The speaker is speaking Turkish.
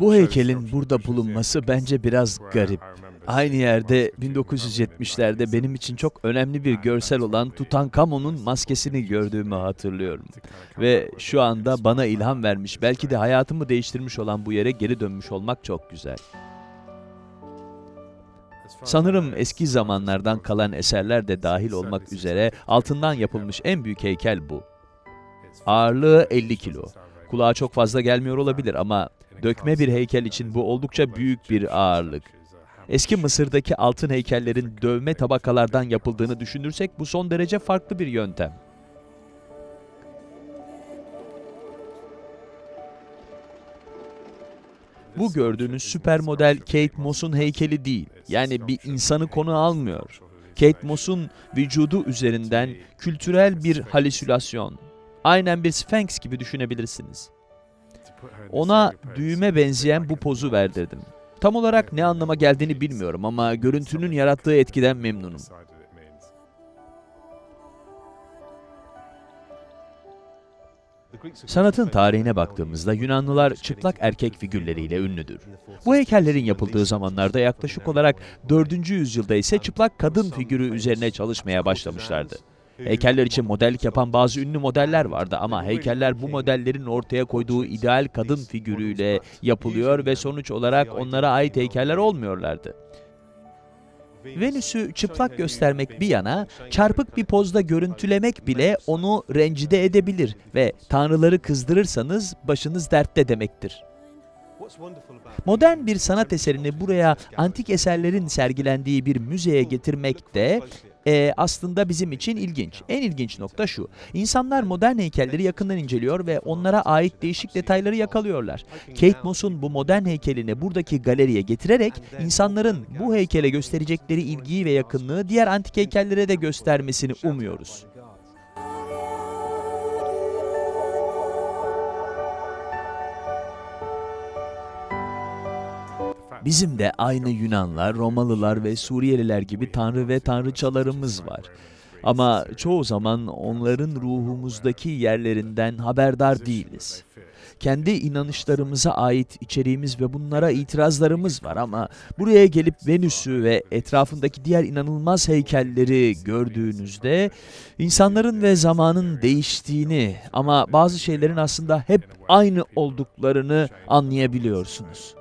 Bu heykelin burada bulunması bence biraz garip. Aynı yerde 1970'lerde benim için çok önemli bir görsel olan Tutankamon'un maskesini gördüğümü hatırlıyorum. Ve şu anda bana ilham vermiş, belki de hayatımı değiştirmiş olan bu yere geri dönmüş olmak çok güzel. Sanırım eski zamanlardan kalan eserler de dahil olmak üzere altından yapılmış en büyük heykel bu. Ağırlığı 50 kilo. Kulağa çok fazla gelmiyor olabilir ama dökme bir heykel için bu oldukça büyük bir ağırlık. Eski Mısır'daki altın heykellerin dövme tabakalardan yapıldığını düşünürsek bu son derece farklı bir yöntem. Bu gördüğünüz süper model Kate Moss'un heykeli değil. Yani bir insanı konu almıyor. Kate Moss'un vücudu üzerinden kültürel bir halüsinasyon. Aynen bir Sphinx gibi düşünebilirsiniz. Ona düğüme benzeyen bu pozu verdirdim. Tam olarak ne anlama geldiğini bilmiyorum ama görüntünün yarattığı etkiden memnunum. Sanatın tarihine baktığımızda Yunanlılar çıplak erkek figürleriyle ünlüdür. Bu heykellerin yapıldığı zamanlarda yaklaşık olarak 4. yüzyılda ise çıplak kadın figürü üzerine çalışmaya başlamışlardı. Heykeller için modellik yapan bazı ünlü modeller vardı ama heykeller bu modellerin ortaya koyduğu ideal kadın figürüyle yapılıyor ve sonuç olarak onlara ait heykeller olmuyorlardı. Venüs'ü çıplak göstermek bir yana, çarpık bir pozda görüntülemek bile onu rencide edebilir ve tanrıları kızdırırsanız başınız dertte demektir. Modern bir sanat eserini buraya antik eserlerin sergilendiği bir müzeye getirmek de e, aslında bizim için ilginç. En ilginç nokta şu, insanlar modern heykelleri yakından inceliyor ve onlara ait değişik detayları yakalıyorlar. Kate Moss'un bu modern heykelini buradaki galeriye getirerek insanların bu heykele gösterecekleri ilgiyi ve yakınlığı diğer antik heykellere de göstermesini umuyoruz. Bizim de aynı Yunanlar, Romalılar ve Suriyeliler gibi tanrı ve tanrıçalarımız var. Ama çoğu zaman onların ruhumuzdaki yerlerinden haberdar değiliz. Kendi inanışlarımıza ait içeriğimiz ve bunlara itirazlarımız var ama buraya gelip Venüs'ü ve etrafındaki diğer inanılmaz heykelleri gördüğünüzde insanların ve zamanın değiştiğini ama bazı şeylerin aslında hep aynı olduklarını anlayabiliyorsunuz.